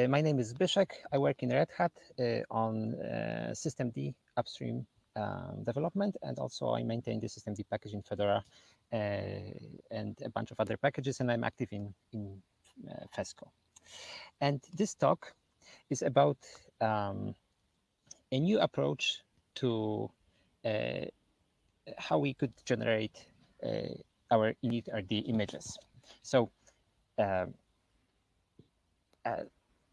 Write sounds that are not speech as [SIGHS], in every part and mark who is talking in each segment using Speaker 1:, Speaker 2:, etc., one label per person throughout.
Speaker 1: Uh, my name is Zbyszek. I work in Red Hat uh, on uh, systemd upstream um, development, and also I maintain the systemd package in Fedora uh, and a bunch of other packages, and I'm active in, in uh, Fesco. And this talk is about um, a new approach to uh, how we could generate our initrd images. So um,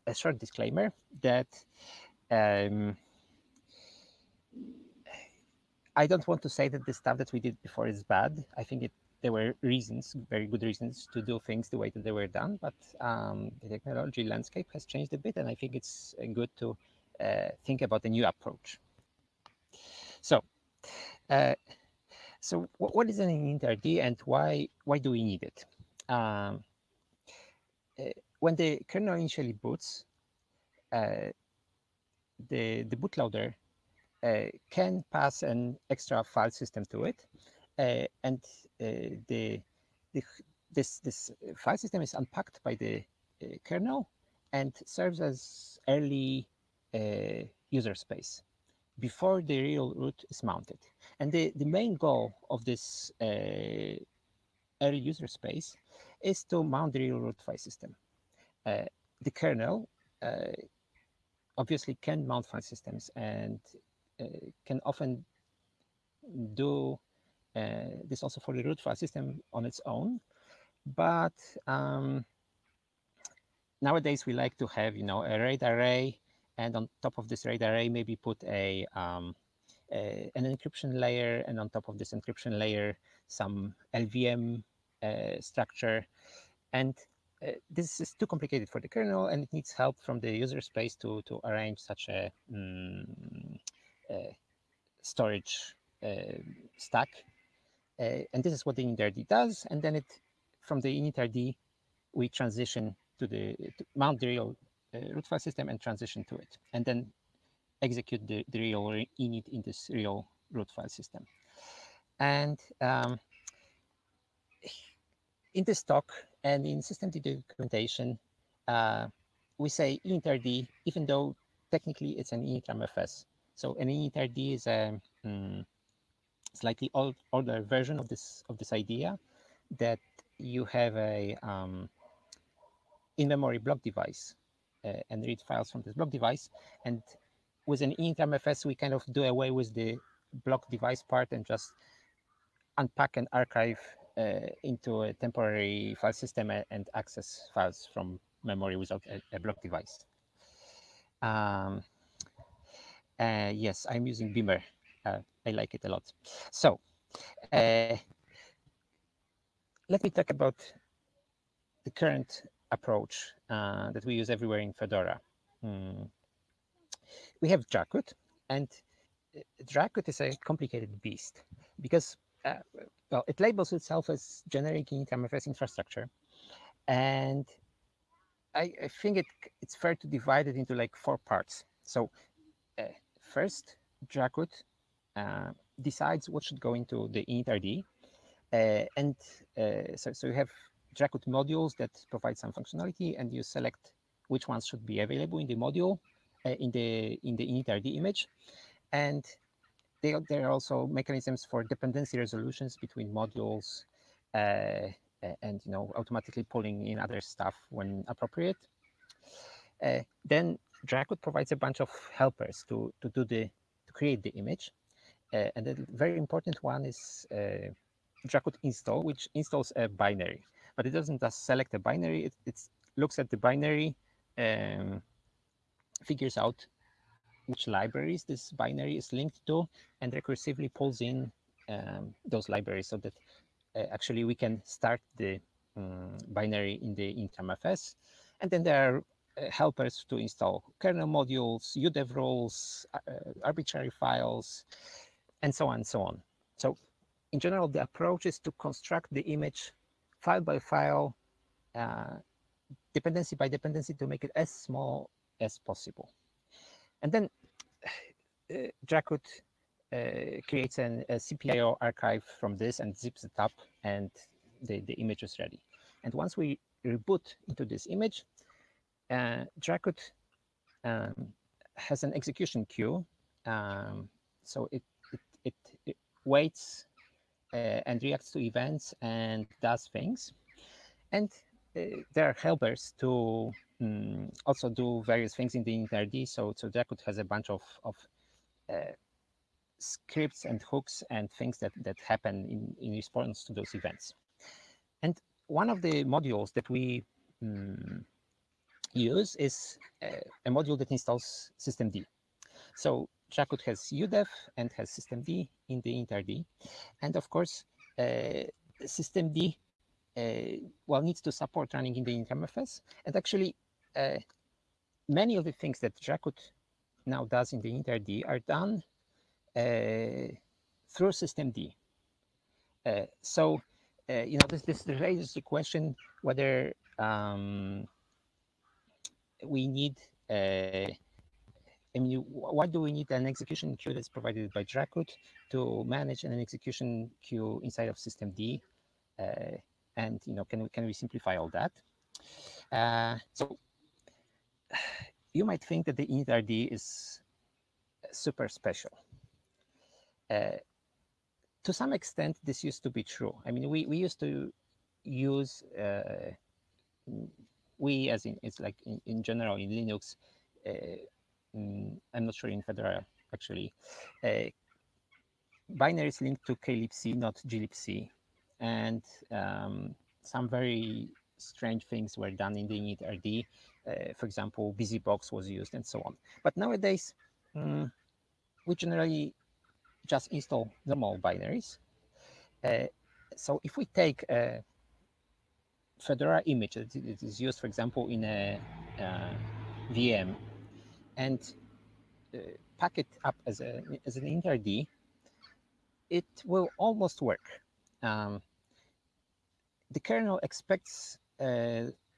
Speaker 1: a short disclaimer that um, I don't want to say that the stuff that we did before is bad. I think it, there were reasons, very good reasons to do things the way that they were done, but um, the technology landscape has changed a bit, and I think it's good to uh, think about a new approach. So, uh, so what is an initrd and why why do we need it? Um, uh, when the kernel initially boots, uh, the, the bootloader uh, can pass an extra file system to it. Uh, and uh, the, the, this, this file system is unpacked by the uh, kernel and serves as early uh, user space before the real root is mounted. And the, the main goal of this early user space is to mount the real root file system. Uh, the kernel uh, obviously can mount file systems and uh, can often do this also for the root file system on its own. But um, nowadays we like to have, you know, a RAID array, and on top of this RAID array, maybe put a, um, a an encryption layer, and on top of this encryption layer, some LVM uh, structure, and uh, this is too complicated for the kernel and it needs help from the user space to, to arrange such a um, storage uh, stack. Uh, and this is what the initrd does. And then it, from the initrd, we transition to the to mount the real uh, root file system and transition to it, and then execute the, the real init in this real root file system. And um, in this talk and in system documentation, uh, we say initrd, even though technically it's an initramfs. So an initrd is a um, slightly old, older version of this of this idea that you have a um, in-memory block device uh, and read files from this block device. And with an initramfs, we kind of do away with the block device part and just unpack and archive into a temporary file system and access files from memory without a, a block device. Um, uh, yes, I'm using Beamer. Uh, I like it a lot. So uh, let me talk about the current approach uh, that we use everywhere in Fedora. Mm. We have Dracut, and uh, Dracut is a complicated beast because uh, well, it labels itself as generic initramfs infrastructure. And I, I, think it, it's fair to divide it into like four parts. So uh, first, Dracut uh, decides what should go into the initrd. Uh, and uh, so, so you have Dracut modules that provide some functionality and you select which ones should be available in the module uh, in the in the initrd image. And they, there are also mechanisms for dependency resolutions between modules uh, and you know automatically pulling in other stuff when appropriate. Uh, then Dracut provides a bunch of helpers to to do the to create the image, uh, and the very important one is uh, Dracut install, which installs a binary, but it doesn't just select a binary. It, it looks at the binary, um, figures out which libraries this binary is linked to and recursively pulls in um, those libraries so that uh, actually we can start the um, binary in the initramfs. And then there are uh, helpers to install kernel modules, udev rules, uh, arbitrary files, and so on and so on. So in general, the approach is to construct the image file by file, uh, dependency by dependency to make it as small as possible. And then uh, Dracut uh, creates an, a CPIO archive from this and zips it up and the, the image is ready. And once we reboot into this image, uh, Dracut um, has an execution queue. Um, so it, it, it, it waits uh, and reacts to events and does things. And uh, there are helpers to um, also do various things in the initrd. So, so Dracut has a bunch of, of uh, scripts and hooks and things that, that happen in, in response to those events. And one of the modules that we um, use is uh, a module that installs systemd. So Dracut has udev and has systemd in the initrd. And of course, uh, systemd uh, well needs to support running in the initramfs. And actually, uh, many of the things that Dracut now does in the initrd are done uh, through systemd. Uh, so, uh, you know, this, this raises the question whether um, we need I mean, why do we need an execution queue that's provided by Dracut to manage an execution queue inside of systemd? Uh, and you know, can we can we simplify all that? Uh, so you might think that the initrd is super special. Uh, to some extent, this used to be true. I mean, we, we used to use, uh, we as in, it's like in, in general in Linux, uh, mm, I'm not sure in Fedora actually, uh, binaries linked to klibc, not glibc. And um, some very strange things were done in the initrd. Uh, for example, busybox was used and so on. But nowadays, um, we generally just install normal binaries. Uh, so if we take a Fedora image that is used, for example, in a uh, VM and uh, pack it up as, a, as an initrd, it will almost work. Um, the kernel expects uh,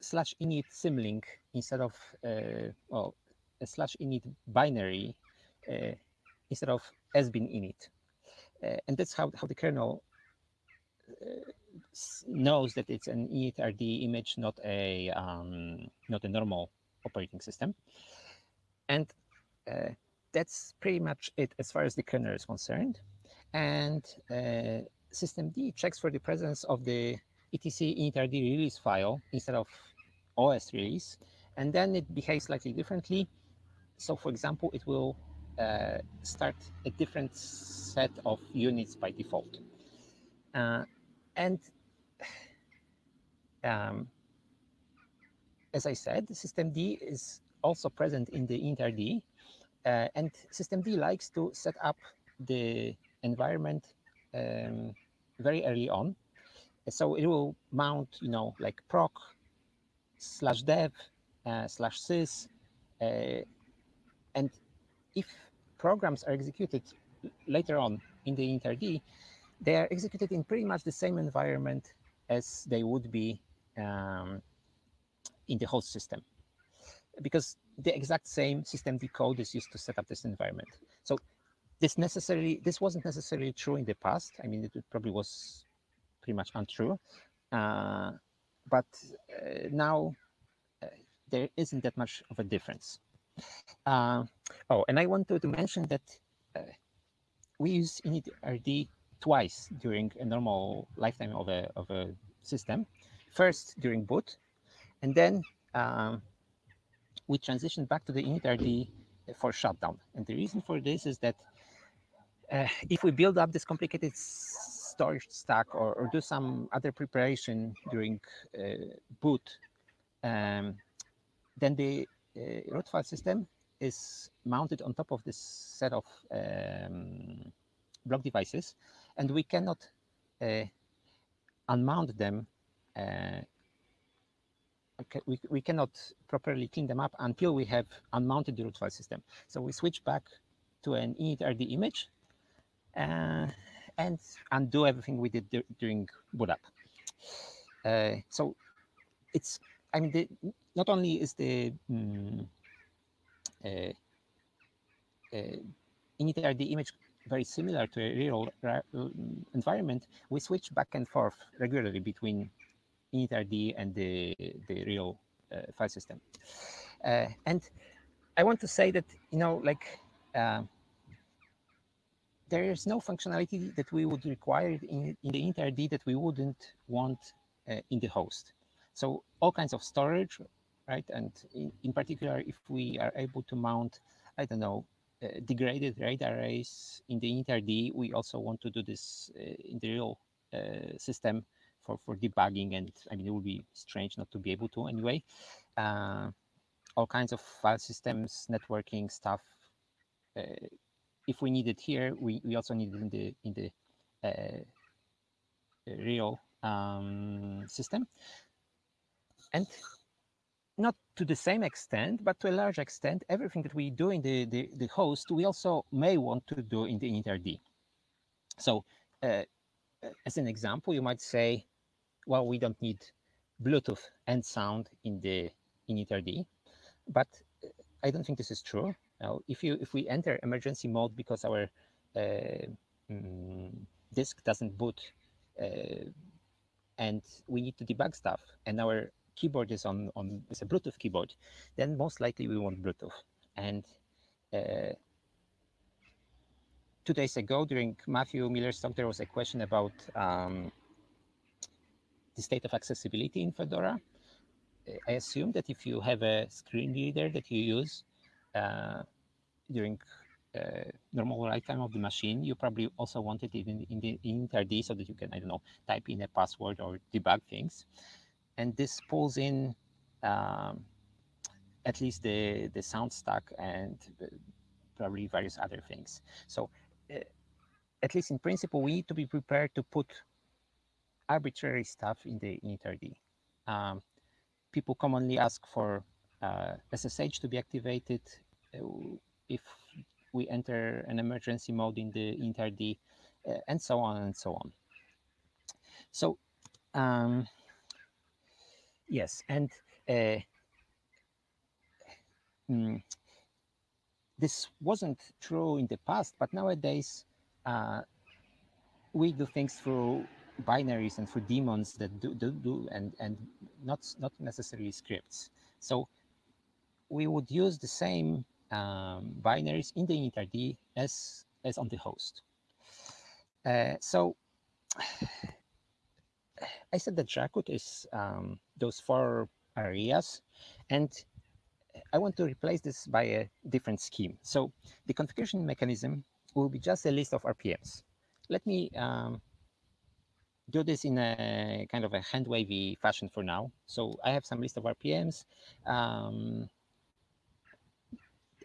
Speaker 1: slash init symlink instead of, uh, well, a slash init binary uh, instead of sbin init. Uh, and that's how, how the kernel uh, knows that it's an initrd image, not a um, not a normal operating system. And uh, that's pretty much it as far as the kernel is concerned. And uh, systemd checks for the presence of the etc initrd release file instead of OS release, and then it behaves slightly differently. So for example, it will uh, start a different set of units by default. Uh, and [SIGHS] um, as I said, systemd is also present in the initrd, uh, and systemd likes to set up the environment um, very early on. So it will mount, you know, like proc slash dev uh, slash sys, uh, and if programs are executed later on in the initrd, they are executed in pretty much the same environment as they would be um, in the host system because the exact same systemd code is used to set up this environment. So this necessarily, this wasn't necessarily true in the past. I mean, it probably was pretty much untrue. Uh, but uh, now uh, there isn't that much of a difference. Uh, oh, and I wanted to mention that uh, we use initrd twice during a normal lifetime of a, of a system. First during boot, and then um, we transition back to the initrd for shutdown. And the reason for this is that uh, if we build up this complicated storage stack or, or do some other preparation during uh, boot, um, then the uh, root file system is mounted on top of this set of um, block devices, and we cannot uh, unmount them we, we cannot properly clean them up until we have unmounted the root file system. So we switch back to an initrd image uh, and undo everything we did during boot up. Uh, so it's, I mean, the, not only is the um, uh, initrd image very similar to a real environment, we switch back and forth regularly between initrd and the, the real file system. and I want to say that, you know, like there is no functionality that we would require in, in the initrd that we wouldn't want uh, in the host. So all kinds of storage, right? And in, in, particular, if we are able to mount, I don't know, uh, degraded RAID arrays in the initrd, we also want to do this uh, in the real uh, system for, for debugging. And I mean, it would be strange not to be able to anyway. Uh, all kinds of file systems, networking stuff, uh, if we need it here, we, we also need it in the in the uh, real um, system. And not to the same extent, but to a large extent, everything that we do in the, the, the host, we also may want to do in the initrd. So uh, as an example, you might say, well, we don't need Bluetooth and sound in the initrd, but I don't think this is true. Now, if you if we enter emergency mode because our uh, mm, disk doesn't boot uh, and we need to debug stuff and our keyboard is on on is a Bluetooth keyboard, then most likely we want Bluetooth. And uh, two days ago during Matthew Miller's talk, there was a question about um, the state of accessibility in Fedora. I assume that if you have a screen reader that you use during uh, normal lifetime of the machine, you probably also want it in, in the initrd so that you can, I don't know, type in a password or debug things. And this pulls in um, at least the, the sound stack and probably various other things. So uh, at least in principle, we need to be prepared to put arbitrary stuff in the initrd. Um, people commonly ask for uh, SSH to be activated uh, if we enter an emergency mode in the initrd, uh, and so on and so on. So, um, yes, and uh, mm, this wasn't true in the past, but nowadays uh, we do things through binaries and through daemons that do, do, do and, and not, not necessarily scripts. So we would use the same um, binaries in the initrd as, as on the host. Uh, so [SIGHS] I said that Dracut is um, those four areas, and I want to replace this by a different scheme. So the configuration mechanism will be just a list of RPMs. Let me um, do this in a kind of a hand wavy fashion for now. So I have some list of RPMs. Um,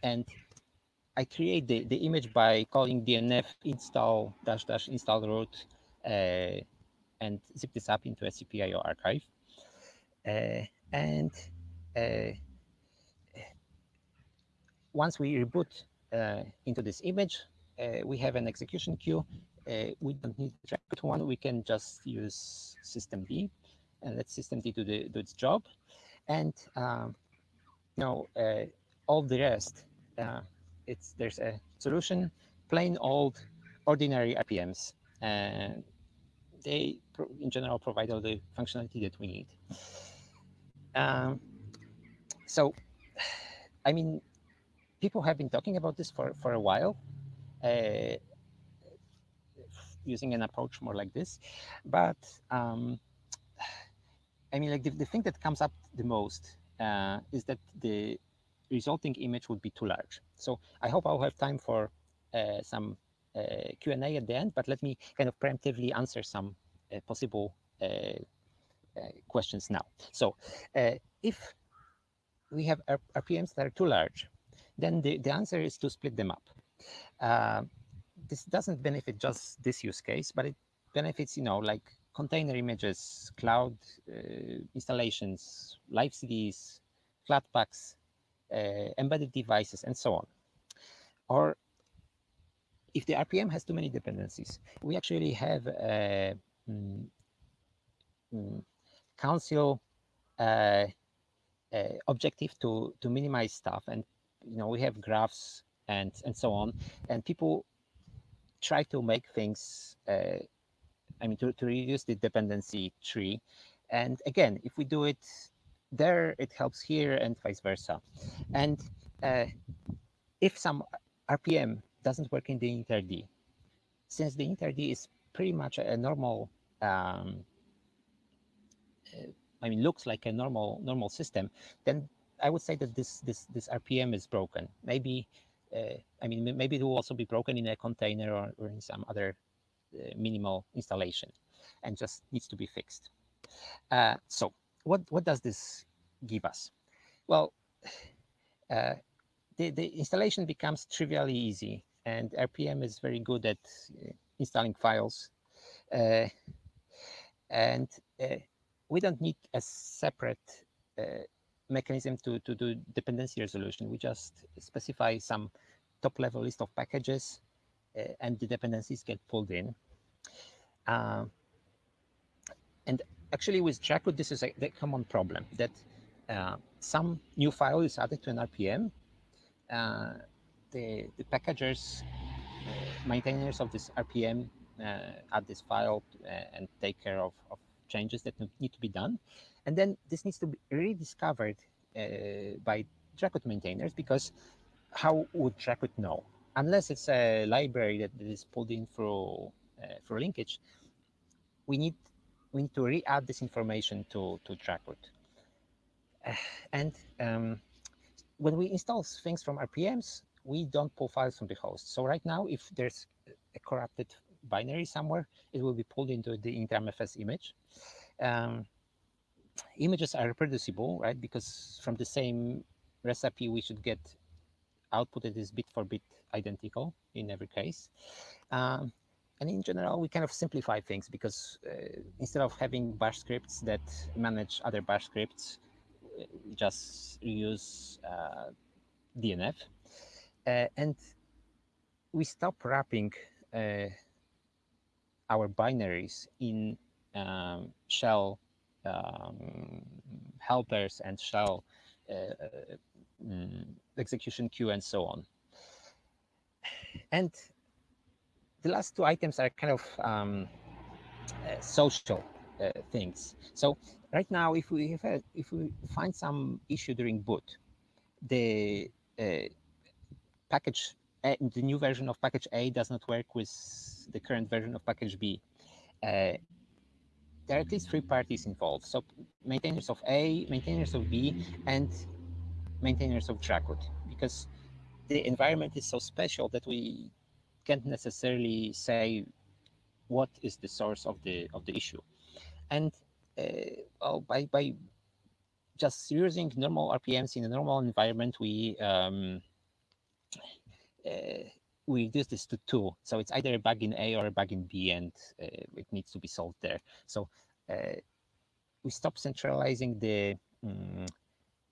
Speaker 1: and I create the, the image by calling dnf install dash dash install root uh, and zip this up into a CPIO archive. Uh, and uh, once we reboot uh, into this image, uh, we have an execution queue. Uh, we don't need Dracut one. We can just use systemd and let systemd do, the, do its job. And um, know, all the rest uh, it's there's a solution, plain old ordinary RPMs, and they in general provide all the functionality that we need. Um, so, I mean, people have been talking about this for, for a while, uh, using an approach more like this. But um, I mean, like the, the thing that comes up the most uh, is that the resulting image would be too large. So I hope I'll have time for uh, some uh, Q&A at the end, but let me kind of preemptively answer some uh, possible uh, uh, questions now. So uh, if we have RPMs that are too large, then the, the answer is to split them up. this doesn't benefit just this use case, but it benefits, you know, like container images, cloud installations, live CDs, Flatpaks, uh, embedded devices, and so on. Or if the RPM has too many dependencies, we actually have a mm, mm, council uh, uh, objective to to minimize stuff, and you know we have graphs and and so on, and people try to make things. Uh, I mean, to, to reduce the dependency tree, and again, if we do it there it helps here and vice versa. And uh, if some RPM doesn't work in the initrd, since the initrd is pretty much a normal, um, uh, I mean, looks like a normal normal system, then I would say that this this this RPM is broken. Maybe, uh, I mean, maybe it will also be broken in a container or, or in some other uh, minimal installation, and just needs to be fixed. Uh, so, what what does this give us? Well, [SIGHS] uh, the the installation becomes trivially easy, and RPM is very good at uh, installing files, uh, and we don't need a separate mechanism to, to do dependency resolution. We just specify some top level list of packages uh, and the dependencies get pulled in. Uh, and actually with Dracut, this is a, common problem that uh, some new file is added to an RPM. Uh, the, the packagers, uh, maintainers of this RPM uh, add this file and take care of, of changes that need to be done. And then this needs to be rediscovered uh, by Dracut maintainers because how would Dracut know? Unless it's a library that is pulled in through uh, through linkage, we need we need to re-add this information to to. Uh, [SIGHS] and um, when we install things from RPMs, we don't pull files from the host. So right now, if there's a corrupted binary somewhere, it will be pulled into the initramfs image. Um, images are reproducible, right? Because from the same recipe, we should get output that is bit for bit identical in every case. Um, and in general, we kind of simplify things because uh, instead of having bash scripts that manage other bash scripts, we just use uh, DNF. Uh, and we stop wrapping uh, our binaries in um, shell um, helpers and shell uh, mm, execution queue and so on. And the last two items are kind of um, uh, social uh, things. So right now, if we a, if we find some issue during boot, the uh, package, a, the new version of package A does not work with the current version of package B. Uh, there are at least three parties involved. So maintainers of A, maintainers of B, and maintainers of Dracut, because the environment is so special that we can't necessarily say what is the source of the of the issue. And uh, well, by by just using normal RPMs in a normal environment, we um, uh, we reduce this to two. So it's either a bug in A or a bug in B, and uh, it needs to be solved there. So uh, we stop centralizing the um,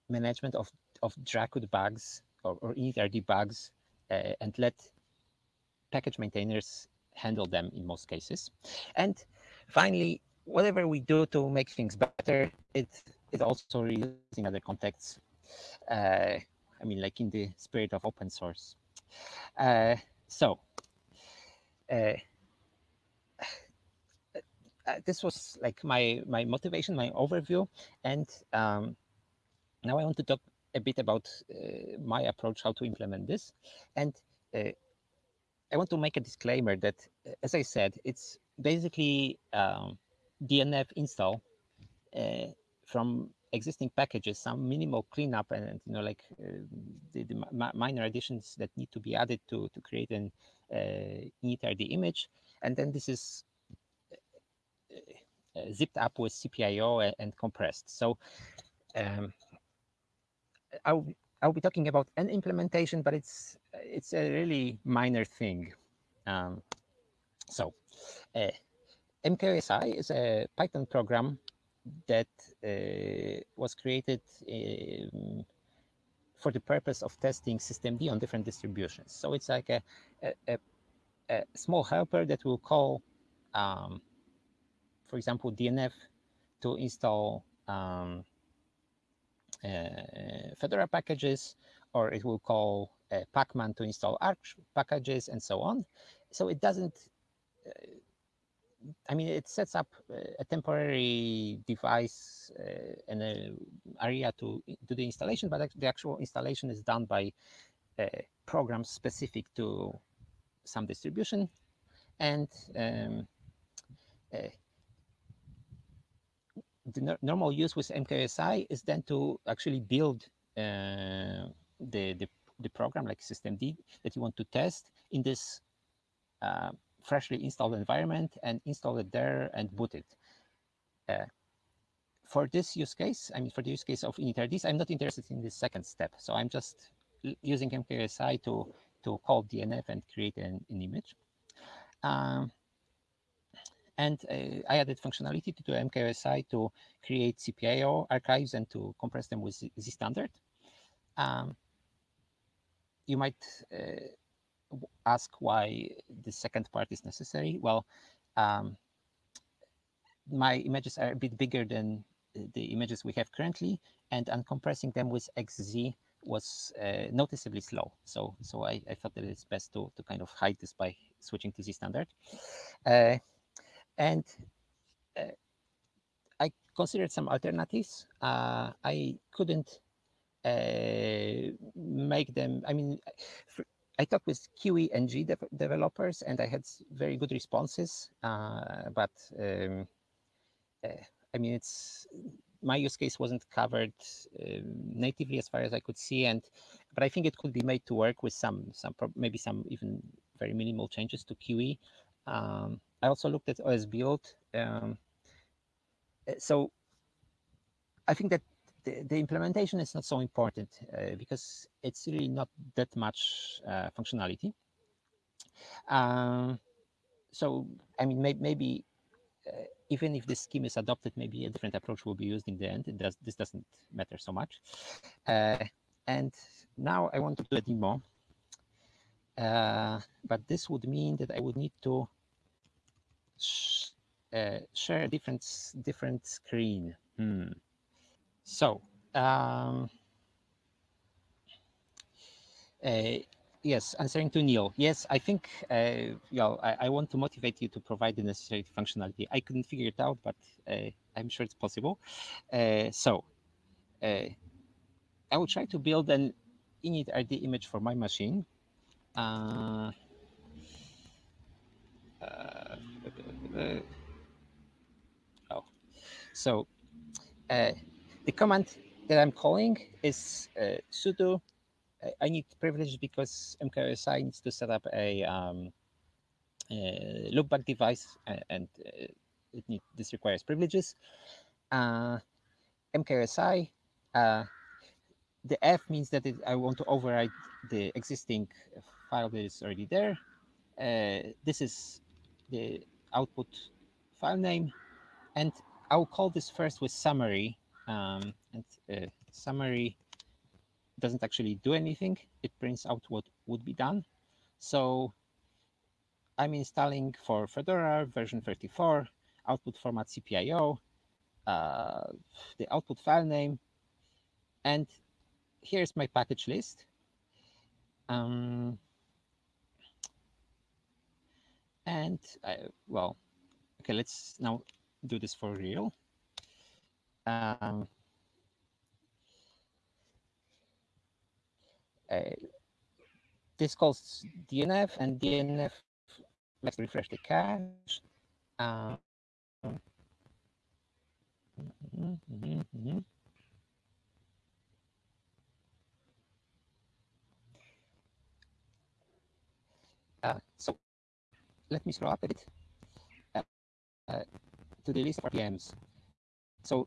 Speaker 1: management of, of Dracut bugs or, or initrd bugs uh, and let package maintainers handle them in most cases. And finally, whatever we do to make things better, it it also reused in other contexts. Uh, I mean, like in the spirit of open source. Uh, so, uh, uh, this was like my my motivation, my overview, and um, now I want to talk a bit about uh, my approach, how to implement this, and uh, I want to make a disclaimer that, uh, as I said, it's basically um, DNF install uh, from existing packages, some minimal cleanup and, you know, like uh, the, the minor additions that need to be added to, to create an uh, initrd image. And then this is uh, uh, zipped up with CPIO and, and compressed. So um, I'll, I'll be talking about an implementation, but it's it's a really minor thing. Um, so uh, MKOSI is a Python program that uh, was created um, for the purpose of testing systemd on different distributions. So it's like a, a, a small helper that will call, um, for example, DNF to install um, uh, Fedora packages, or it will call uh, Pacman to install Arch packages and so on. So it doesn't uh, I mean, it sets up a temporary device uh, and an area to do the installation, but the actual installation is done by uh, programs specific to some distribution. And um, uh, the no normal use with MKOSI is then to actually build uh, the, the, the program like systemd that you want to test in this uh, freshly installed environment and install it there and boot it. Uh, for this use case, I mean, for the use case of initrds, I'm not interested in this second step. So I'm just using MKOSI to, to call DNF and create an, an image. Um, and uh, I added functionality to, to MKOSI to create CPIO archives and to compress them with Z standard. Um, you might uh, ask why the second part is necessary. Well, um, my images are a bit bigger than the images we have currently, and uncompressing them with XZ was uh, noticeably slow. So, so I, I, thought that it's best to, to kind of hide this by switching to Z standard. Uh, and uh, I considered some alternatives. Uh, I couldn't make them, I mean, I talked with Kiwi NG de developers and I had very good responses, uh, but um, uh, I mean, it's my use case wasn't covered um, natively as far as I could see, and but I think it could be made to work with some some maybe some even very minimal changes to Kiwi. Um, I also looked at OS build. Um, so I think that the, the, implementation is not so important uh, because it's really not that much uh, functionality. Um, so, I mean, may, maybe uh, even if this scheme is adopted, maybe a different approach will be used in the end. It does, this doesn't matter so much. Uh, and now I want to do a demo. Uh, but this would mean that I would need to sh uh, share a different different screen. Hmm. So um, uh, yes, answering to Neal. Yes, I think uh, you know, I, I, want to motivate you to provide the necessary functionality. I couldn't figure it out, but uh, I'm sure it's possible. Uh, so uh, I will try to build an init image for my machine. Uh, oh, so the command that I'm calling is uh, sudo. I need privileges because MKOSI needs to set up a, um, loopback device and it need, this requires privileges. MKOSI, the F means that it, I want to override the existing file that is already there. Uh, this is the output file name. And I'll call this first with summary. Um, and uh, summary doesn't actually do anything. It prints out what would be done. So I'm installing for Fedora version 34, output format CPIO, uh, the output file name, and here's my package list. Um, and I, well, okay, let's now do this for real. Um, uh, this calls DNF and DNF let's refresh the cache. Um, mm -hmm, mm -hmm. Uh, so let me scroll up a bit uh, uh, to the list of RPMs. So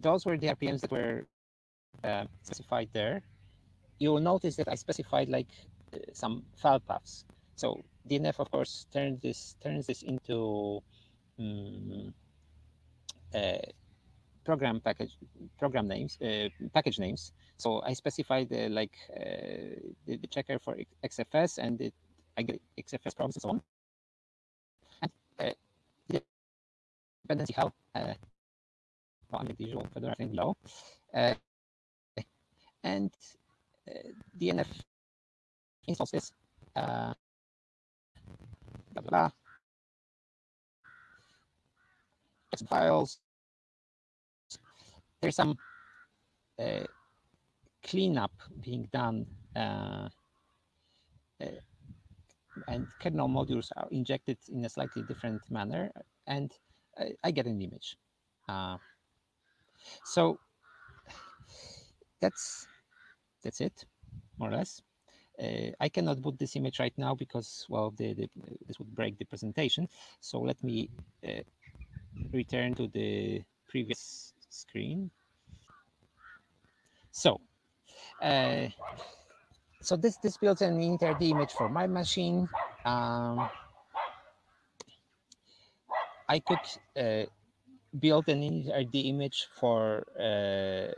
Speaker 1: those were the RPMs that were uh, specified there. You will notice that I specified like uh, some file paths. So DNF, of course, turns this turns this into um, program package program names uh, package names. So I specified uh, like the, the, checker for XFS and the I get XFS problems and so on. And uh, dependency how uh, well, I'm the usual Fedora thing below. Uh, and uh, DNF installs this. Uh, blah, blah, blah. files. There's some uh, cleanup being done uh, uh, and kernel modules are injected in a slightly different manner and I, I get an image. Uh, so that's that's it, more or less. Uh, I cannot put this image right now because, well, the, the, this would break the presentation. So let me uh, return to the previous screen. So, uh, so this this builds an initrd image for my machine. Um, I could build an initrd image for uh,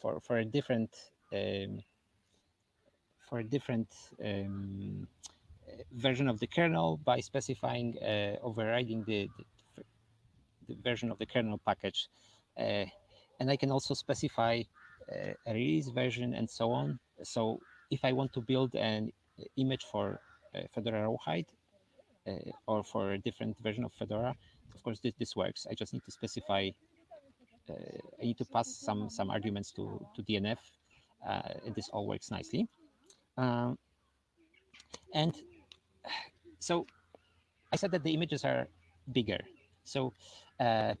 Speaker 1: for for a different um, for a different um, version of the kernel by specifying uh, overriding the, the, the, version of the kernel package. Uh, and I can also specify uh, a release version and so on. So if I want to build an image for uh, Fedora Rawhide uh, or for a different version of Fedora, of course this, this works. I just need to specify, uh, I need to pass some, some arguments to, to DNF and this all works nicely. Um, and so I said that the images are bigger. So uh,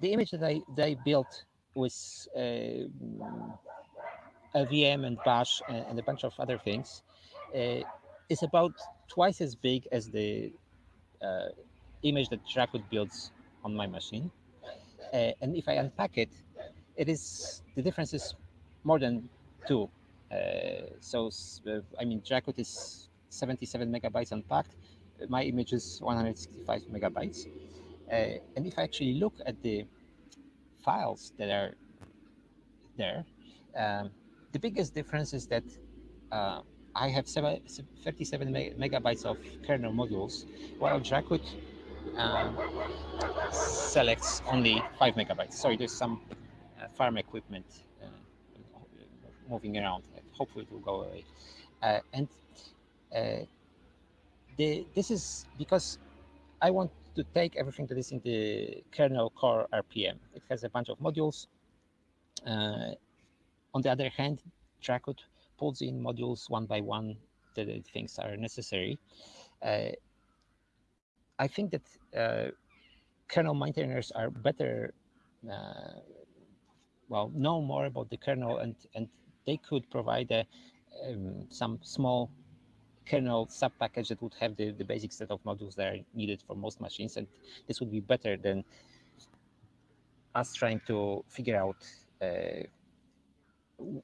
Speaker 1: the image that I, I built with uh, a VM and Bash and, and, a bunch of other things uh, is about twice as big as the uh, image that Dracut builds on my machine. Uh, and if I unpack it, it is the difference is more than two uh, so, uh, I mean, Dracut is 77 megabytes unpacked. My image is 165 megabytes. Uh, and if I actually look at the files that are there, um, the biggest difference is that uh, I have 37 megabytes of kernel modules, while Dracut um, selects only 5 megabytes. Sorry, there's some uh, farm equipment uh, moving around hopefully it will go away. Uh, and uh, the, this is because I want to take everything that is in the kernel core RPM. It has a bunch of modules. Uh, on the other hand, Dracut pulls in modules one by one that it thinks are necessary. Uh, I think that uh, kernel maintainers are better, uh, well, know more about the kernel and, and they could provide a, um, some small kernel sub-package that would have the, the basic set of modules that are needed for most machines. And this would be better than us trying to figure out uh,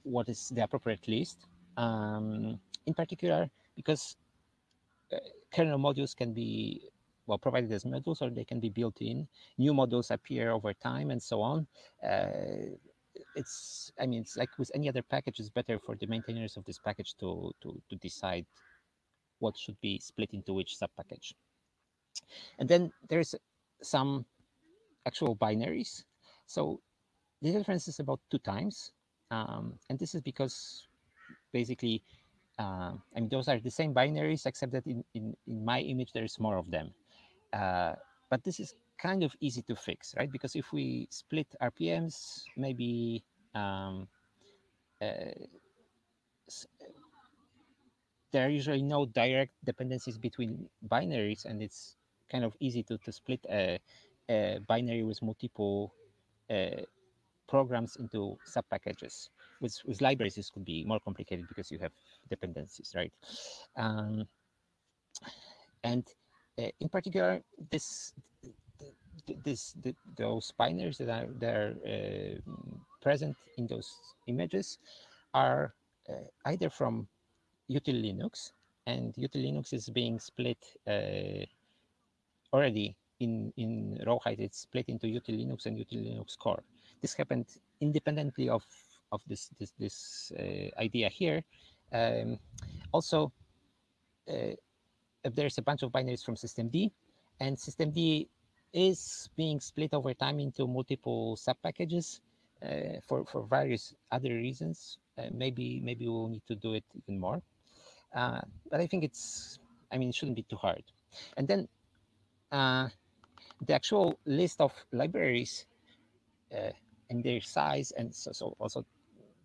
Speaker 1: what is the appropriate list. Um, in particular, because uh, kernel modules can be well provided as modules or they can be built in. New modules appear over time and so on. Uh, it's i mean it's like with any other package it's better for the maintainers of this package to to to decide what should be split into which sub package and then there's some actual binaries so the difference is about two times um, and this is because basically uh, I mean those are the same binaries except that in in, in my image there's more of them uh, but this is kind of easy to fix, right? Because if we split RPMs, maybe um, uh, there are usually no direct dependencies between binaries, and it's kind of easy to, to split a, a binary with multiple uh, programs into sub-packages. With, with libraries, this could be more complicated because you have dependencies, right? Um, and in particular, this this the, those binaries that are that are uh, present in those images are uh, either from util Linux, and util Linux is being split uh, already in in Rawhide. It's split into util Linux and util Linux core. This happened independently of of this this this uh, idea here. Um, also, uh, there's a bunch of binaries from systemd, and systemd is being split over time into multiple sub-packages uh, for, for various other reasons. Uh, maybe maybe we'll need to do it even more. Uh, but I think it's, I mean, it shouldn't be too hard. And then uh, the actual list of libraries uh, and their size, and so, so also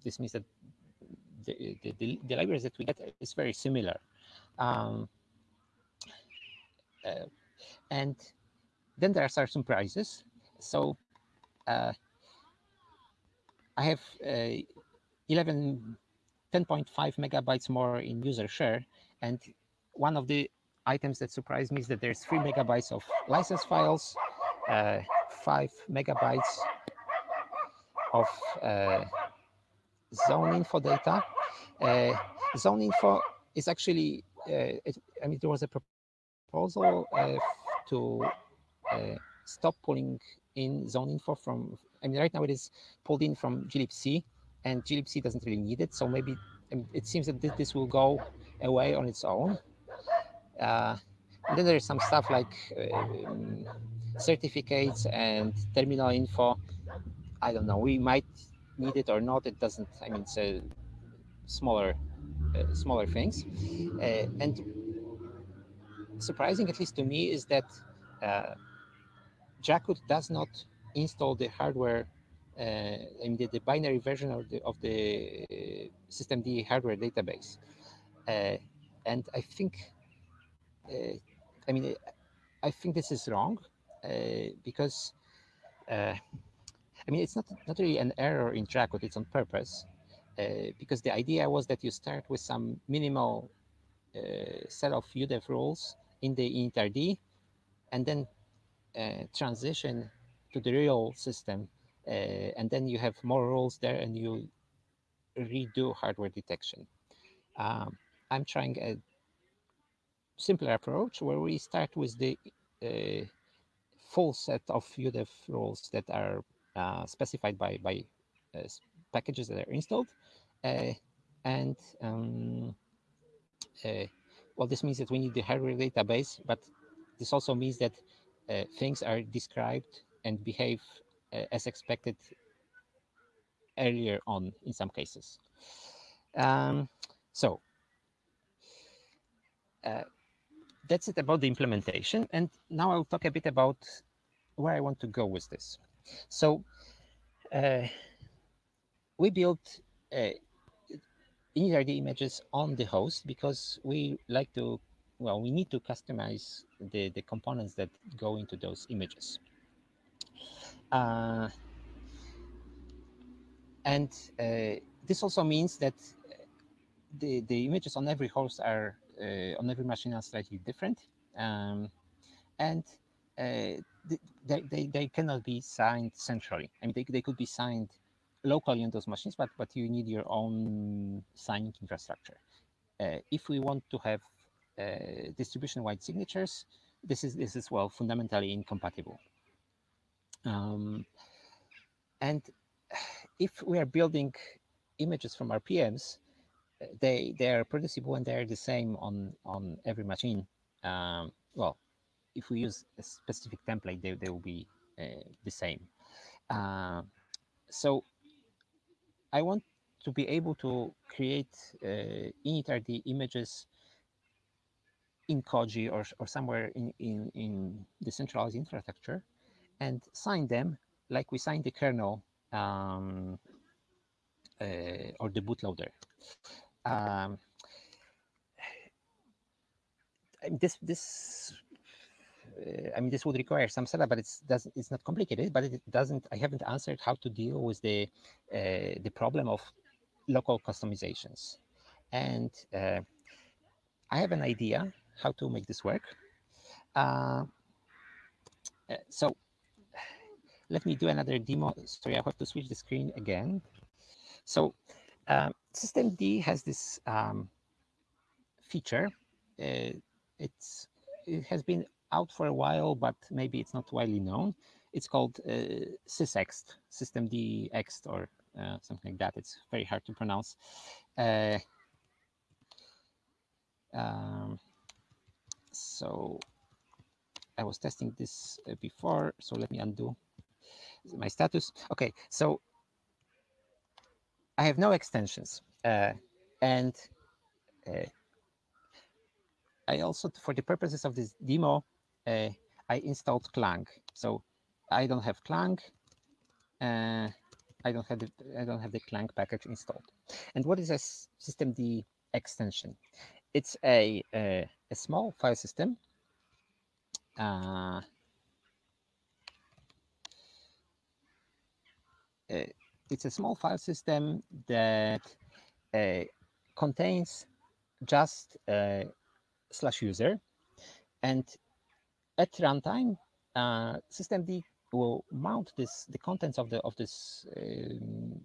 Speaker 1: this means that the, the, the, the libraries that we get is very similar. Um, uh, and then there are some surprises. So uh, I have uh, 11, 10.5 megabytes more in user share. And one of the items that surprised me is that there's three megabytes of license files, uh, five megabytes of uh, zone info data. Uh, zone info is actually, uh, it, I mean, there was a proposal to uh, stop pulling in zone info from, I mean, right now it is pulled in from glibc and glibc doesn't really need it. So maybe it seems that this will go away on its own. Uh, and then there's some stuff like um, certificates and terminal info. I don't know, we might need it or not. It doesn't, I mean, it's a smaller, uh, smaller things. Uh, and surprising, at least to me, is that uh, Dracut does not install the hardware, uh, I mean, the, the, binary version of the, of the uh, systemd hardware database. Uh, and I think, uh, I mean, I think this is wrong uh, because, I mean, it's not, not really an error in Dracut, it's on purpose. because the idea was that you start with some minimal set of UDEV rules in the initRD and then uh, transition to the real system. Uh, and then you have more rules there and you redo hardware detection. Um, I'm trying a simpler approach where we start with the uh, full set of UDEV rules that are uh, specified by, by uh, packages that are installed. Uh, and um, well, this means that we need the hardware database, but this also means that uh, things are described and behave uh, as expected earlier on in some cases. Um, so uh, that's it about the implementation. And now I'll talk a bit about where I want to go with this. So uh, we built uh, the images on the host because we like to, well, we need to customize the, the components that go into those images. Uh, and uh, this also means that the, the images on every host are, uh, on every machine are slightly different. Um, and uh, they, they, they cannot be signed centrally. I mean, they, they could be signed locally on those machines, but, but you need your own signing infrastructure. Uh, if we want to have uh, distribution-wide signatures, this is this is well fundamentally incompatible. Um, and if we are building images from RPMs, they they are producible and they are the same on on every machine. Um, well, if we use a specific template, they they will be uh, the same. Uh, so I want to be able to create uh, initRD images in Koji or, or somewhere in, in, in the centralized infrastructure and sign them like we sign the kernel um, uh, or the bootloader. Um, [SIGHS] this this I mean, this would require some setup, but it's doesn't it's not complicated. But it doesn't. I haven't answered how to deal with the uh, the problem of local customizations, and uh, I have an idea how to make this work. Uh, uh, so let me do another demo. Sorry, I have to switch the screen again. So um, D has this um, feature. Uh, it's it has been out for a while, but maybe it's not widely known. It's called uh, sysext, systemd ext, or uh, something like that. It's very hard to pronounce. Uh, um, so I was testing this uh, before, so let me undo my status. Okay, so I have no extensions. Uh, and uh, I also, for the purposes of this demo, uh, I installed Clang. So I don't have Clang. Uh, I don't have the I don't have the Clang package installed. And what is a systemd extension? It's a a, a small file system. Uh, uh, it's a small file system that uh, contains just uh, slash user and at runtime uh, systemd will mount this the contents of the of this um,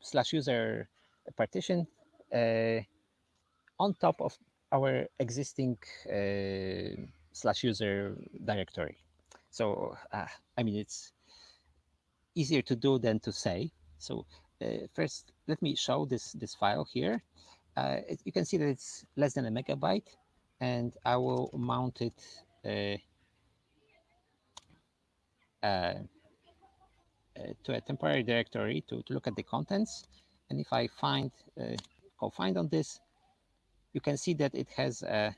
Speaker 1: slash user partition uh, on top of our existing uh, slash user directory. So uh, I mean it's easier to do than to say. So uh, first, let me show this this file here. Uh, it, you can see that it's less than a megabyte, and I will mount it to a temporary directory to, to look at the contents. And if I find, go find on this, you can see that it has a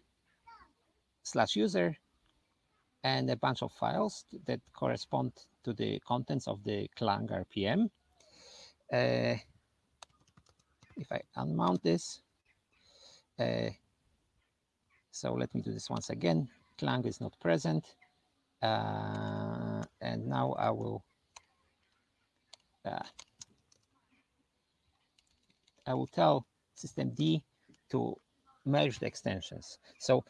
Speaker 1: slash user and a bunch of files that correspond to the contents of the Clang RPM. Uh, if I unmount this, uh, so let me do this once again. Clang is not present. Uh, and now I will uh, I will tell systemd to merge the extensions. So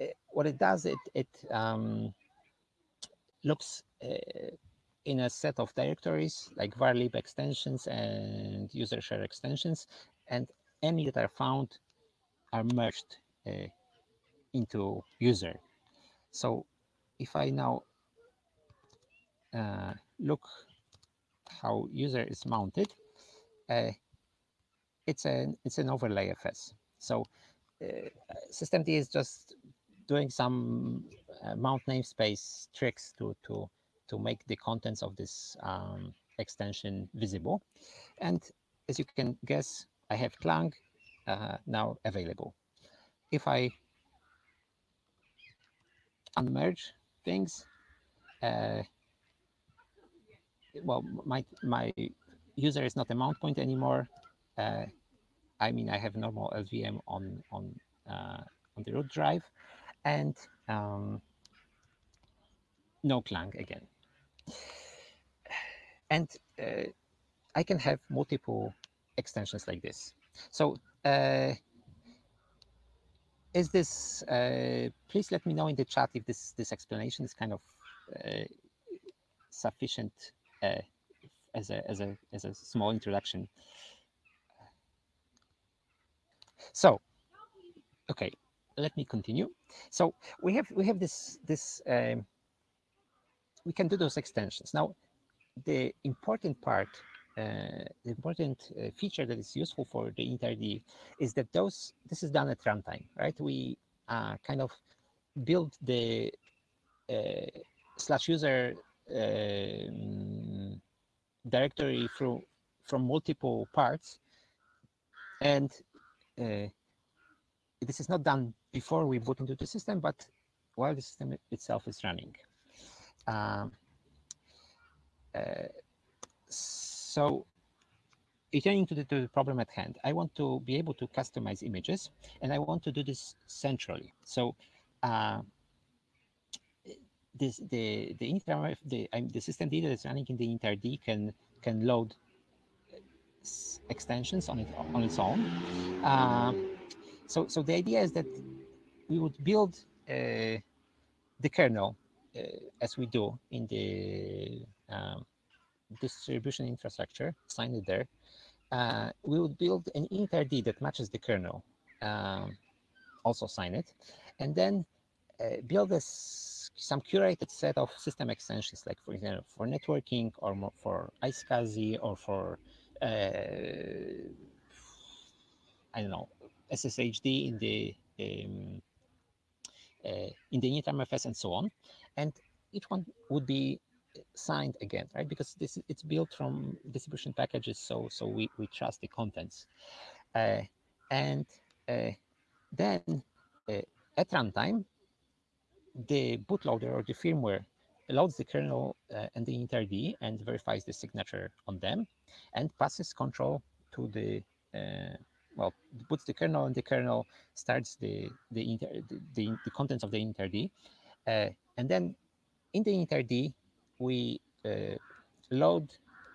Speaker 1: uh, what it does, it it um, looks uh, in a set of directories like varlib extensions and user share extensions, and any that are found are merged uh, into user. So if I now uh, look how user is mounted, uh, it's an it's an overlay FS. So uh, systemd is just doing some uh, mount namespace tricks to to to make the contents of this um, extension visible. And as you can guess, I have Clang uh, now available. If I unmerge things. Uh, well, my my user is not a mount point anymore. Uh, I mean, I have normal LVM on on uh, on the root drive, and um, no Clang again. And uh, I can have multiple extensions like this. So uh, is this, uh, please let me know in the chat if this, this explanation is kind of uh, sufficient uh, as, a, as, a, as a small introduction. So, okay, let me continue. So we have we have this this um, we can do those extensions. Now, the important part important uh, feature that is useful for the initrd is that those this is done at runtime, right? We uh, kind of build the slash user um, directory through from multiple parts, and this is not done before we boot into the system, but while the system itself is running. Um, uh, returning to the, to the, problem at hand, I want to be able to customize images, and I want to do this centrally. So uh, this the the inter the um, the system data that's running in the initrd can can load extensions on it on its own. Uh, so so the idea is that we would build uh, the kernel uh, as we do in the um, distribution infrastructure, sign it there. Uh, we would build an initrd that matches the kernel, um, also sign it, and then uh, build a, some curated set of system extensions, like for example, for networking or for iSCSI or for, uh, I don't know, SSHD in the um, uh, in the initramfs and so on. And each one would be signed again, right? Because this it's built from distribution packages, so so we we trust the contents, uh, and uh, then uh, at runtime the bootloader or the firmware loads the kernel uh, and the initrd and verifies the signature on them and passes control to the uh, well puts the kernel and the kernel starts the the inter, the, the, the contents of the initrd, uh, and then in the initrd we uh, load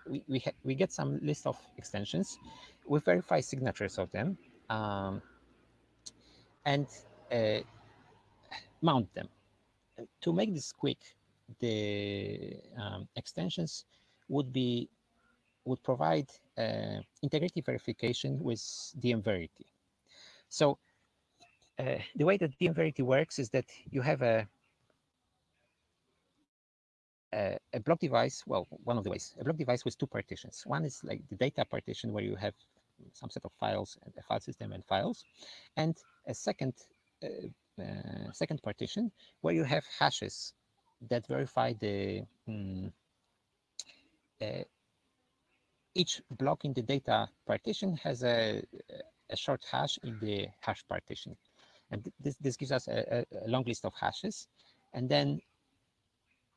Speaker 1: we we, we get some list of extensions we verify signatures of them um, and uh, mount them to make this quick the um, extensions would be would provide uh, integrity verification with DM Verity. So uh, the way that DM Verity works is that you have a, a, a block device, well, one of the ways, a block device with two partitions. One is like the data partition where you have some set of files and a file system and files, and a second uh, uh, second partition where you have hashes that verify the um, uh, each block in the data partition has a, a short hash in the hash partition. And this, this gives us a, a long list of hashes. And then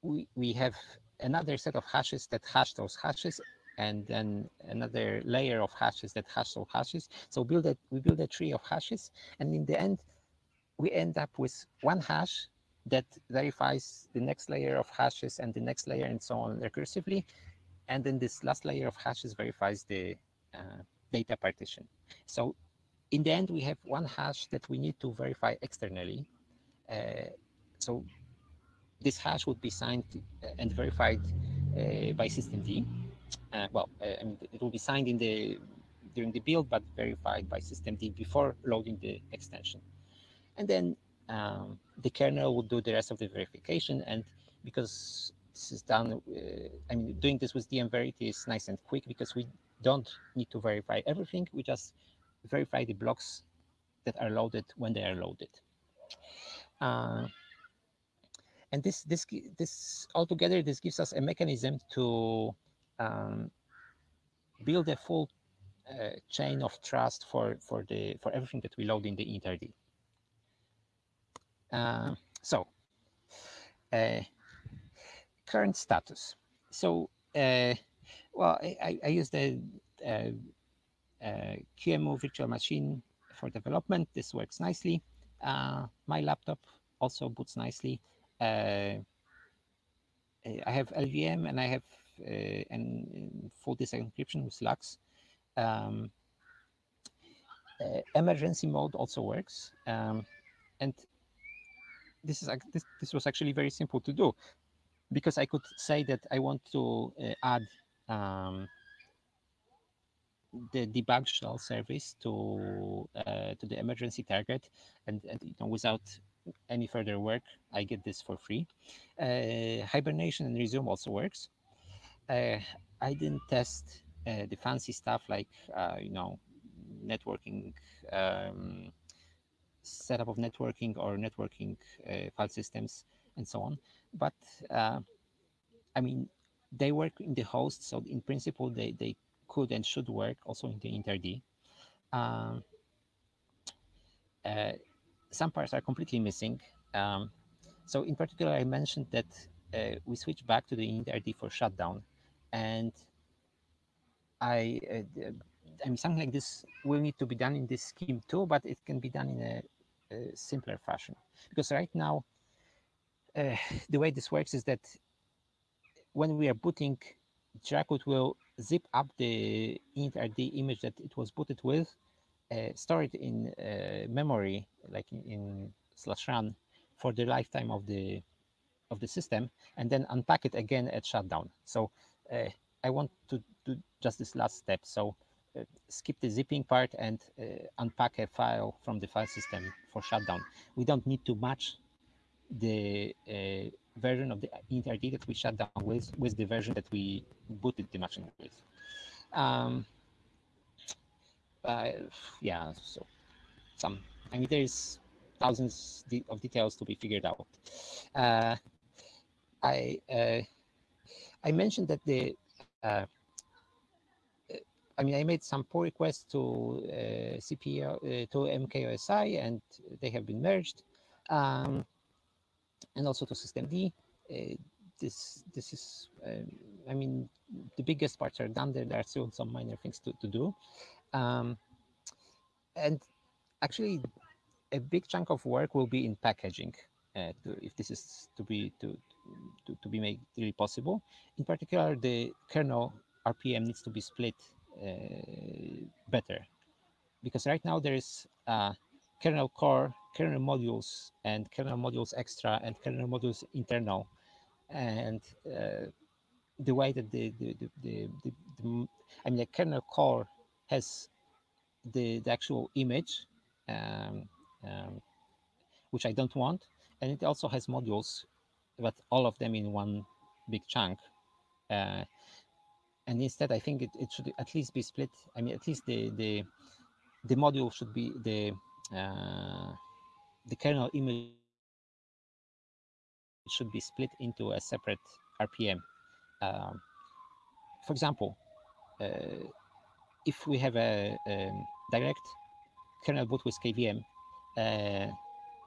Speaker 1: we, we have another set of hashes that hash those hashes and then another layer of hashes that hash those hashes. So build a, we build a tree of hashes. And in the end, we end up with one hash that verifies the next layer of hashes and the next layer and so on recursively. And then this last layer of hashes verifies the uh, data partition. So in the end, we have one hash that we need to verify externally. Uh, so this hash would be signed and verified uh, by systemd. Uh, well, uh, I mean, it will be signed in the during the build, but verified by systemd before loading the extension. And then um, the kernel will do the rest of the verification. And because this is done, uh, I mean, doing this with DM Verity is nice and quick because we don't need to verify everything. We just verify the blocks that are loaded when they are loaded. Uh, and this this this altogether this gives us a mechanism to um, build a full uh, chain of trust for for the for everything that we load in the initrd. Uh, so, uh, current status. So, uh, well, I, I use the uh, uh, QEMU virtual machine for development. This works nicely. My laptop also boots nicely. I have LVM and I have an full disk encryption with LUKS. Um, emergency mode also works. Um, and this is this, this was actually very simple to do because I could say that I want to uh, add um, the debug shell service to uh, to the emergency target, and, and, you know without any further work, I get this for free. Uh, hibernation and resume also works. Uh, I didn't test uh, the fancy stuff like uh, you know networking. Um, setup of networking or networking uh, file systems and so on. But uh, I mean, they work in the host, so in principle, they, they could and should work also in the initrd. Um, some parts are completely missing. Um, so in particular, I mentioned that uh, we switch back to the initrd for shutdown. And I, uh, I mean, something like this will need to be done in this scheme too, but it can be done in a simpler fashion. Because right now, uh, [LAUGHS] the way this works is that when we are booting, Dracut will zip up the initrd image that it was booted with, uh, store it in uh, memory, like in, slash run, for the lifetime of the of the system, and then unpack it again at shutdown. So uh, I want to do just this last step. So uh, skip the zipping part and unpack a file from the file system for shutdown. We don't need to match the version of the initrd that we shut down with with the version that we booted the machine with. Um, uh, yeah, so some, I mean, there's thousands of details to be figured out. Uh, I uh, I mentioned that the I mean, I made some pull requests to uh, uh, to MKOSI, and they have been merged. Um, and also to systemd. Uh, this this is, um, I mean, the biggest parts are done. There, there are still some minor things to, to do. Um, and actually, a big chunk of work will be in packaging. Uh, to, if this is to be to, to, to be made really possible. In particular, the kernel RPM needs to be split uh, better because right now there is uh, kernel core, kernel modules, and kernel modules extra, and kernel modules internal, and uh, the way that the the, the, the, the, the I mean the kernel core has the, the actual image, um, um, which I don't want, and it also has modules, but all of them in one big chunk. Uh, and instead, I think it, it should at least be split. I mean, at least the the the module should be the uh, the kernel image should be split into a separate RPM. Um, for example, uh, if we have a, a, direct kernel boot with KVM, uh,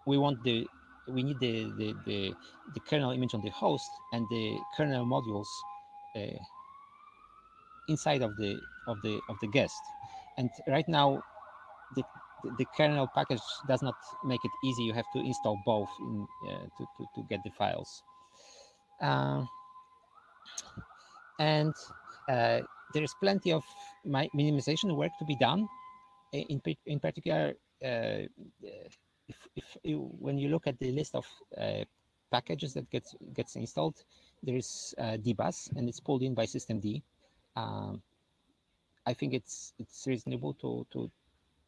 Speaker 1: we want the we need the, the, the, the, kernel image on the host and the kernel modules uh, inside of the of the of the guest. And right now, the the kernel package does not make it easy. You have to install both in, uh, to, to, to get the files. Uh, and uh, there is plenty of minimization work to be done. In, in particular, uh, if, if you, when you look at the list of uh, packages that gets gets installed, there is uh, dbus and it's pulled in by systemd. Um, I think it's it's reasonable to to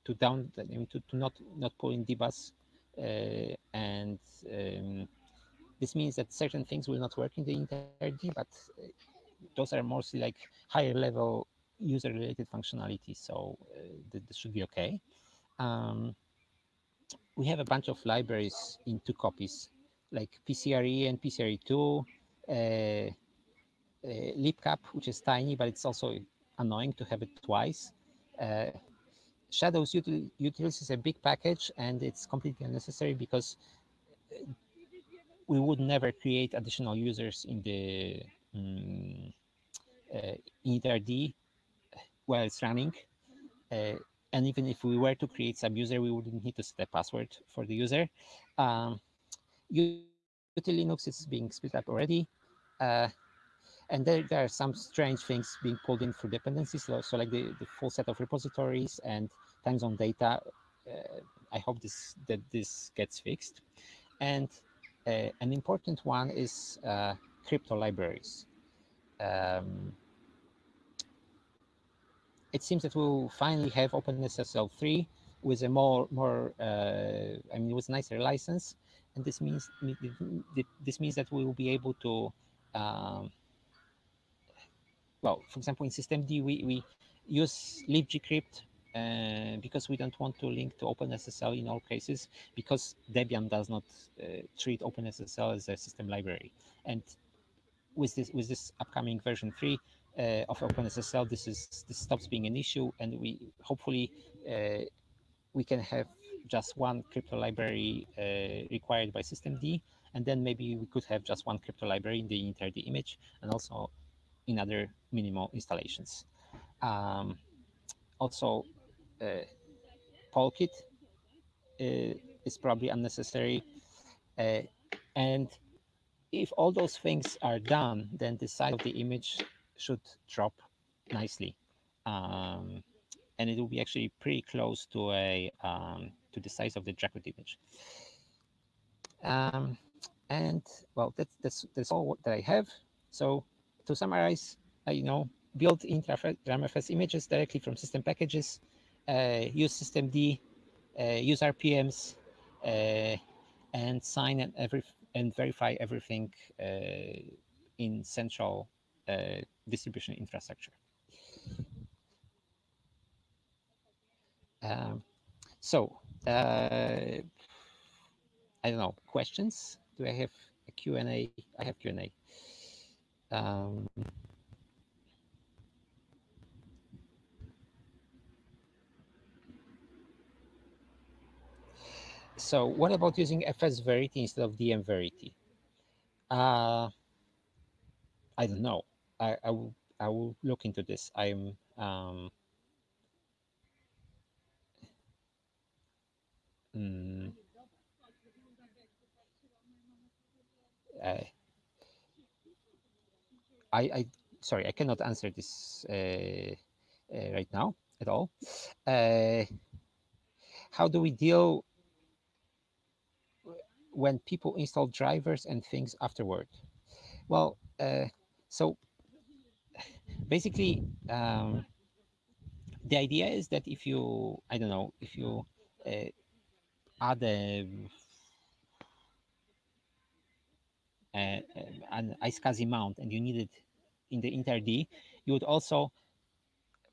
Speaker 1: to down I mean to, to not not pull in dbus uh, and um, this means that certain things will not work in the initrd, but uh, those are mostly like higher level user related functionality, so uh, this should be okay. Um, we have a bunch of libraries in two copies, like PCRE and PCRE2, uh, uh, libcap, which is tiny, but it's also annoying to have it twice. Uh, Shadows util utils is a big package and it's completely unnecessary because uh, we would never create additional users in the um, uh, initrd while it's running. Uh, and even if we were to create some user, we wouldn't need to set a password for the user. Um, Linux is being split up already. Uh, and there, there are some strange things being pulled in for dependencies. So, so like the, the full set of repositories and time zone data. Uh, I hope this that this gets fixed. And uh, an important one is uh, crypto libraries. Um, it seems that we'll finally have OpenSSL 3 with a more, more uh, I mean, with nicer license. And this means this means that we will be able to, um, well, for example, in systemd, we, we use libgcrypt uh, because we don't want to link to OpenSSL in all cases because Debian does not uh, treat OpenSSL as a system library. And with this with this upcoming version three uh, of OpenSSL, this is this stops being an issue, and we hopefully uh, we can have just one crypto library uh, required by systemd, and then maybe we could have just one crypto library in the entire image, and also in other minimal installations. Um, also, uh, Polkit uh, is probably unnecessary. Uh, and if all those things are done, then the size of the image should drop nicely. Um, and it will be actually pretty close to a um, to the size of the Dracut image. Um, and well, that's that's that's all that I have. So to summarize, I you know build initramfs images directly from system packages uh, use systemd, uh, use RPMs, uh, and sign every and verify everything in central distribution infrastructure. Um, so, uh, I don't know, questions? Do I have a Q&A? I have Q&A. Um, so what about using FS Verity instead of DM Verity? Uh, I don't know. I, I will I will look into this. I'm um, mm, I, I sorry I cannot answer this uh, uh, right now at all. Uh, how do we deal when people install drivers and things afterward? Well, uh, so [LAUGHS] basically, um, the idea is that if you, I don't know, if you uh, add a, a, an iSCSI mount and you need it in the initrd, you would also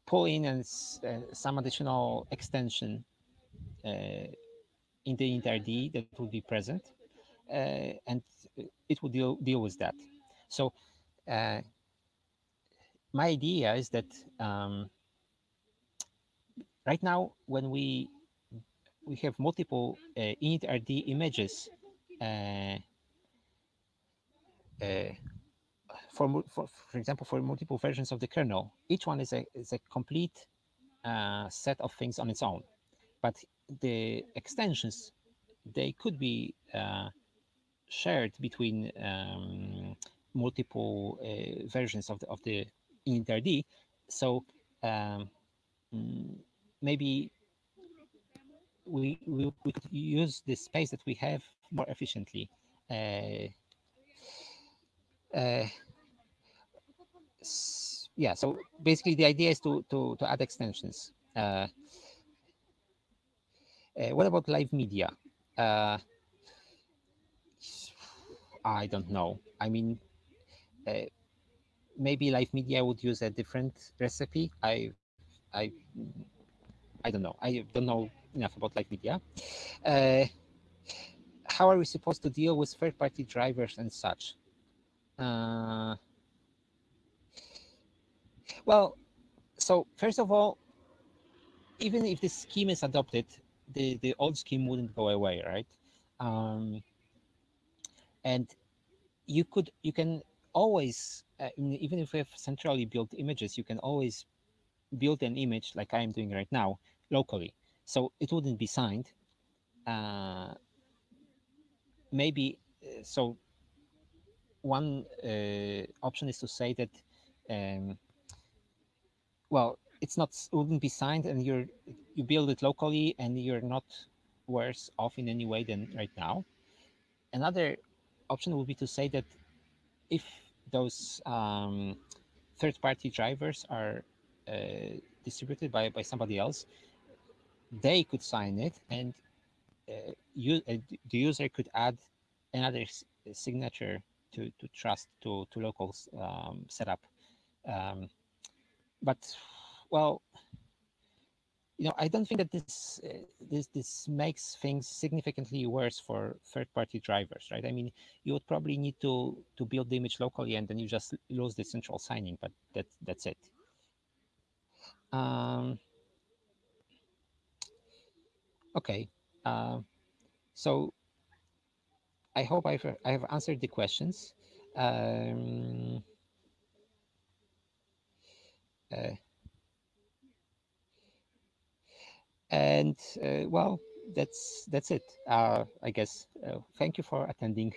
Speaker 1: pull in and uh, some additional extension uh, in the initrd that will be present, uh, and it will deal deal with that. So uh, my idea is that um, right now when we we have multiple uh, initrd images uh, uh, for, for for example for multiple versions of the kernel each one is a is a complete uh, set of things on its own but the extensions they could be uh, shared between um, multiple uh, versions of the of the initrd. So um, mm, maybe we, we we could use the space that we have more efficiently. Uh, uh, yeah. So basically, the idea is to to to add extensions. Uh, what about live media? Uh, I don't know. I mean, uh, maybe live media would use a different recipe. I, I, I don't know. I don't know enough about live media. Uh, how are we supposed to deal with third-party drivers and such? Uh, well, so first of all, even if this scheme is adopted, the, the old scheme wouldn't go away, right? Um, and you could you can always uh, even if we have centrally built images you can always build an image like i'm doing right now locally so it wouldn't be signed uh, maybe uh, so one uh, option is to say that um, well it's not wouldn't be signed and you're you build it locally and you're not worse off in any way than right now another option would be to say that if those um, third-party drivers are uh, distributed by, by somebody else, they could sign it and uh, you, uh, the user could add another signature to, to trust to, to local um, setup. Um, but, well, you know, I don't think that this uh, this this makes things significantly worse for third-party drivers, right? I mean, you would probably need to to build the image locally, and then you just lose the central signing, but that that's it. Um, okay, uh, so I hope I've I have answered the questions. Um, uh, and uh, well, that's that's it. Uh, I guess. Uh, thank you for attending.